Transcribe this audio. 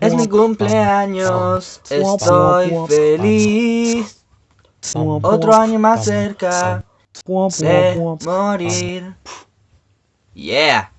Es mi cumpleaños, estoy feliz. Otro año más cerca de morir. Yeah.